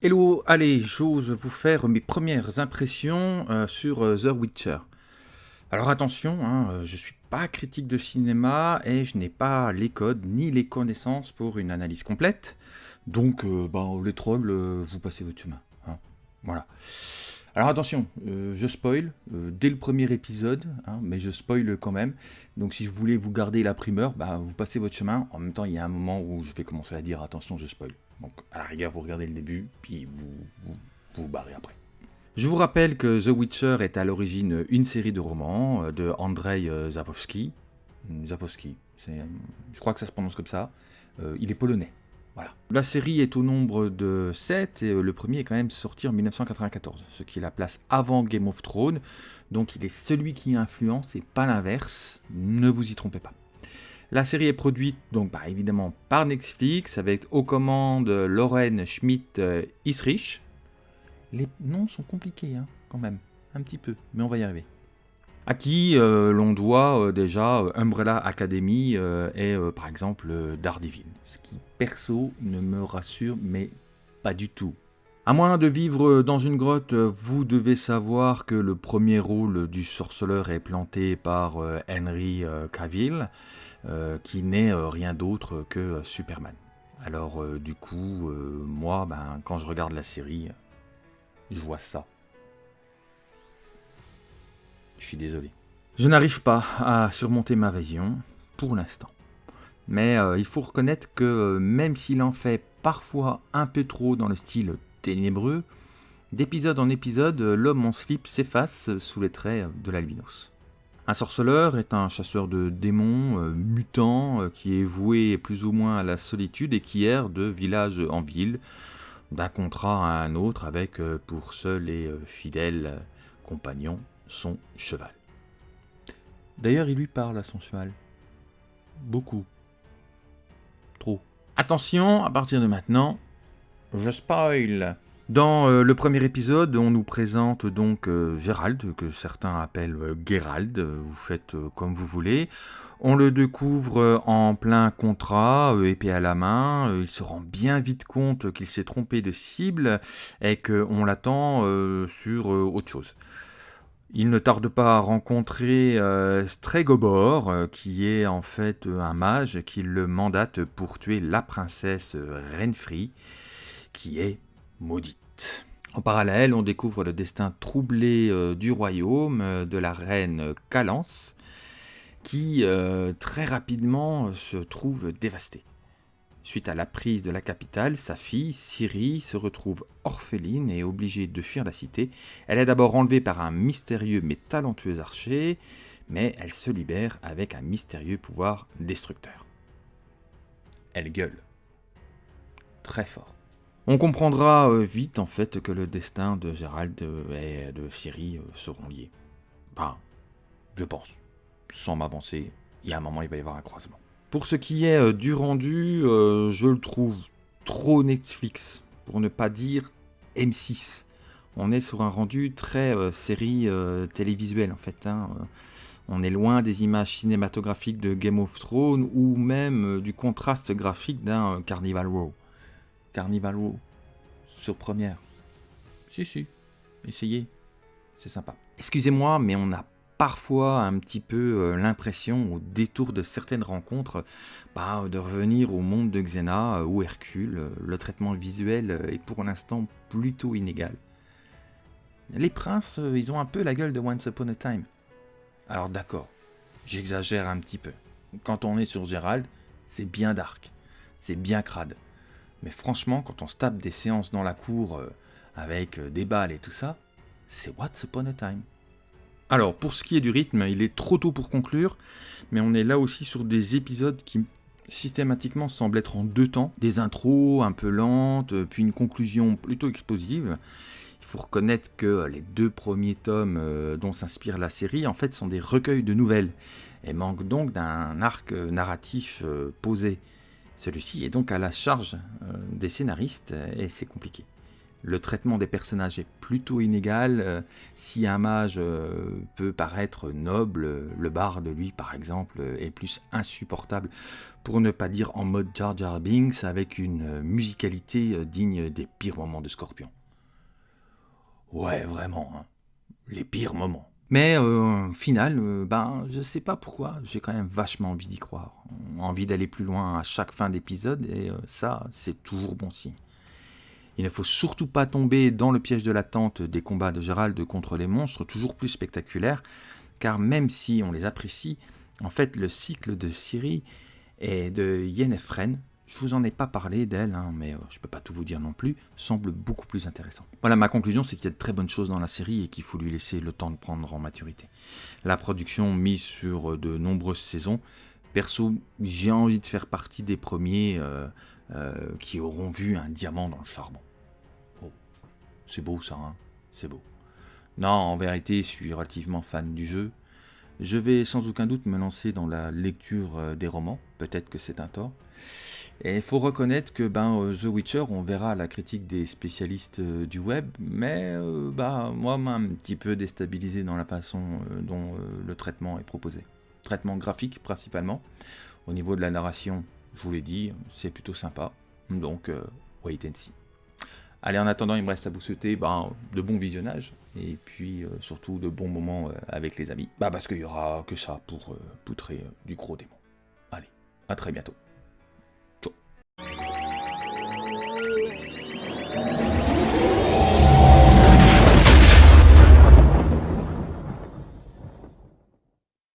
Hello, allez, j'ose vous faire mes premières impressions euh, sur euh, The Witcher. Alors attention, hein, euh, je suis pas critique de cinéma et je n'ai pas les codes ni les connaissances pour une analyse complète. Donc, ben, les trolls, vous passez votre chemin. Hein. voilà. Alors attention, je spoil dès le premier épisode, hein, mais je spoil quand même. Donc si je voulais vous garder la primeur, bah, vous passez votre chemin. En même temps, il y a un moment où je vais commencer à dire attention, je spoil. Donc à la rigueur, vous regardez le début, puis vous vous, barrez après. Je vous rappelle que The Witcher est à l'origine une série de romans euh, de Andrzej euh, Zapowski. Zapowski, euh, je crois que ça se prononce comme ça. il est polonais. La série est au nombre de 7 et le premier est quand même sorti en 1994, ce qui la place avant Game of Thrones. Donc il est celui qui influence et pas l'inverse. Ne vous y trompez pas. La série est produite donc bah, évidemment par Netflix avec aux commandes Lauren Schmidt-Isrich. Les noms sont compliqués hein, quand même, un petit peu, mais on va y arriver. À qui euh, l'on doit euh, déjà euh, Umbrella Academy et par exemple Daredevil. Ce qui perso ne me rassure mais pas du tout. À moins de vivre dans une grotte, vous devez savoir que le premier rôle du sorceleur est planté par Henry Cavill. Qui n'est rien d'autre que Superman. Alors du coup, moi, ben, quand je regarde la série, je vois ça. Je suis désolé. Je n'arrive pas à surmonter ma vision, pour l'instant. Mais il faut reconnaître que même s'il en fait parfois un peu trop dans le style ténébreux, d'épisode en épisode, l'homme en slip s'efface sous les traits de l'albinos. Un sorceleur est un chasseur de démons euh, mutant euh, qui est voué plus ou moins à la solitude et qui erre de village en ville, d'un contrat à un autre avec euh, pour seul et fidèle compagnon son cheval. D'ailleurs, il lui parle à son cheval. Beaucoup. Trop. Attention, à partir de maintenant, je spoil. Dans euh, le premier épisode, on nous présente donc euh, Gérald, que certains appellent euh, Gerald, vous faites comme vous voulez. On le découvre en plein contrat, épée à la main, il se rend bien vite compte qu'il s'est trompé de cible et qu'on l'attend sur autre chose. Il ne tarde pas à rencontrer Stregobor, qui est en fait un mage qui le mandate pour tuer la princesse Renfri, qui est maudite. En parallèle, on découvre le destin troublé euh, du royaume euh, de la reine Calance, qui euh, très rapidement se trouve dévastée. Suite à la prise de la capitale, sa fille, Ciri, se retrouve orpheline et obligée de fuir la cité. Elle est d'abord enlevée par un mystérieux mais talentueux archer, mais elle se libère avec un mystérieux pouvoir destructeur. Elle gueule. Très fort. On comprendra euh, vite en fait que le destin de Gérald et de Ciri euh, seront liés. Enfin, je pense. Sans m'avancer, il y a un moment il va y avoir un croisement. Pour ce qui est euh, du rendu, je le trouve trop Netflix, pour ne pas dire M6. On est sur un rendu très série télévisuelle en fait. Hein. On est loin des images cinématographiques de Game of Thrones ou même du contraste graphique d'un Carnival Row. Carnival Row sur première. Si, si, essayez, c'est sympa. Excusez-moi, mais on a parfois un petit peu euh, l'impression, au détour de certaines rencontres, bah, de revenir au monde de Xena euh, ou Hercule. Le traitement visuel est pour l'instant plutôt inégal. Les princes, euh, ils ont un peu la gueule de Once Upon a Time. Alors d'accord, j'exagère un petit peu. Quand on est sur Gérald, c'est bien dark, c'est bien crade. Mais franchement, quand on se tape des séances dans la cour euh, avec euh, des balles et tout ça, c'est What's Upon a Time. Alors, pour ce qui est du rythme, il est trop tôt pour conclure, mais on est là aussi sur des épisodes qui systématiquement semblent être en deux temps. Des intros un peu lentes, euh, puis une conclusion plutôt explosive. Il faut reconnaître que les deux premiers tomes dont s'inspire la série, en fait, sont des recueils de nouvelles, et manquent donc d'un arc narratif posé. Celui-ci est donc à la charge euh, des scénaristes et c'est compliqué. Le traitement des personnages est plutôt inégal. Euh, si un mage euh, peut paraître noble, le barde, lui, par exemple, est plus insupportable, pour ne pas dire en mode Jar Jar Binks, avec une musicalité digne des pires moments de Scorpion. Ouais, vraiment, hein. les pires moments. Mais euh, au final, euh, ben, je sais pas pourquoi, j'ai quand même vachement envie d'y croire. Envie d'aller plus loin à chaque fin d'épisode, et euh, ça, c'est toujours bon signe. Il ne faut surtout pas tomber dans le piège de l'attente des combats de Gérald contre les monstres, toujours plus spectaculaires, car même si on les apprécie, en fait, le cycle de Ciri et de Yennefer je vous en ai pas parlé d'elle, hein, mais euh, je peux pas tout vous dire non plus, semble beaucoup plus intéressant. Voilà, ma conclusion, c'est qu'il y a de très bonnes choses dans la série et qu'il faut lui laisser le temps de prendre en maturité. La production mise sur euh, de nombreuses saisons, perso, j'ai envie de faire partie des premiers euh, qui auront vu un diamant dans le charbon. C'est beau ça, hein c'est beau. Non, en vérité, je suis relativement fan du jeu. Je vais sans aucun doute me lancer dans la lecture des romans, peut-être que c'est un tort. Et il faut reconnaître que ben, euh, The Witcher, on verra la critique des spécialistes euh, du web, mais euh, bah, moi, m'a un petit peu déstabilisé dans la façon dont le traitement est proposé. Traitement graphique principalement. Au niveau de la narration, je vous l'ai dit, c'est plutôt sympa. Donc, wait and see. Allez, en attendant, il me reste à vous souhaiter ben, de bons visionnages et puis surtout de bons moments avec les amis. Bah, parce qu'il y aura que ça pour poutrer du gros démon. Allez, à très bientôt.